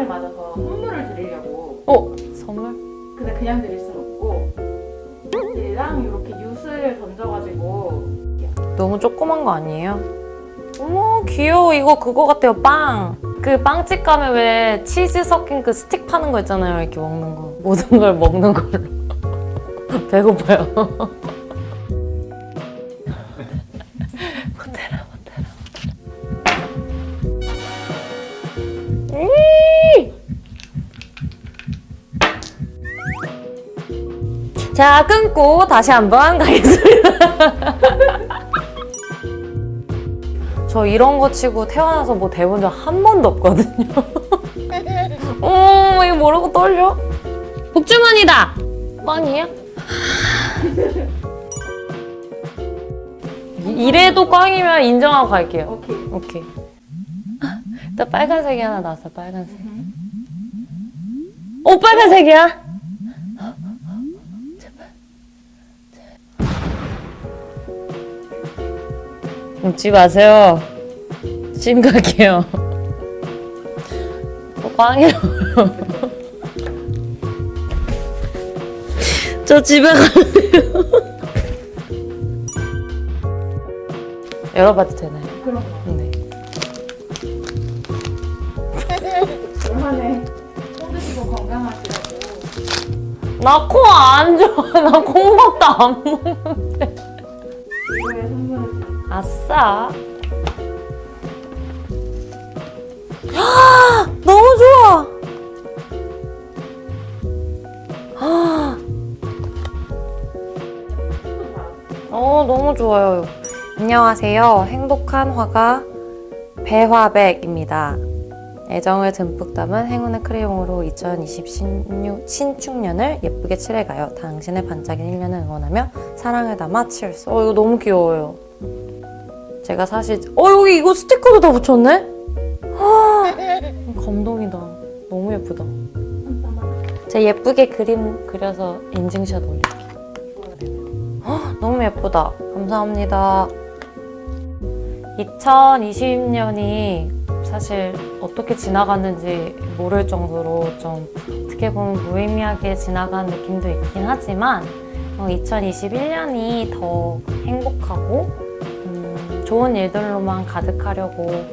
생일 맞아서 선물을 드리려고 어? 선물? 근데 그냥 드릴 순 없고 얘랑 이렇게 윷을 던져가지고 너무 조그만 거 아니에요? 어머 귀여워 이거 그거 같아요 빵! 그 빵집 가면 왜 치즈 섞인 그 스틱 파는 거 있잖아요 이렇게 먹는 거 모든 걸 먹는 걸로 배고파요 자 끊고 다시 한번 가겠습니다 저 이런 거 치고 태어나서 뭐 대본 적한 번도 없거든요. 어, 이거 모르고 떨려? 복주머니다! 꽝이야? 이- 이래도 꽝이면 인정하고 갈게요. 오케이 오케이. 또 빨간색이 하나 나왔어, 빨간색. 오, 빨간색이야? 웃지 마세요. 심각해요. 또 꽝이라고요. 저 집에 가세요. 열어봐도 되나요? 그럼 네. 얼마나 손 드시고 건강하시라고 나 코 안 좋아. 나 콩밥도 안. 이거에 선물을 드 아싸. 너무 좋아. 어, 너무 좋아요. 안녕하세요. 행복한 화가 배화백입니다. 애정을 듬뿍 담은 행운의 크레용으로 2020 신유, 신축년을 예쁘게 칠해가요. 당신의 반짝이는 1년을 응원하며 사랑을 담아 치얼스. 어, 이거 너무 귀여워요. 제가 사실 어 여기 이거 스티커도 다 붙였네? 아, 감동이다. 너무 예쁘다. 제가 예쁘게 그림 그려서 인증샷 올릴게요. 헉, 너무 예쁘다. 감사합니다. 2020년이 사실 어떻게 지나갔는지 모를 정도로 좀 어떻게 보면 무의미하게 지나간 느낌도 있긴 하지만 2021년이 더 행복하고 음, 좋은 일들로만 가득하려고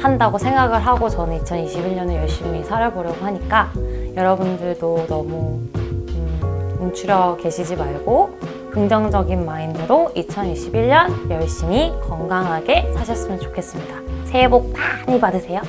한다고 생각을 하고 저는 2021년을 열심히 살아보려고 하니까 여러분들도 너무 음, 움츠려 계시지 말고 긍정적인 마인드로 2021년 열심히 건강하게 사셨으면 좋겠습니다. 새해 복 많이 받으세요.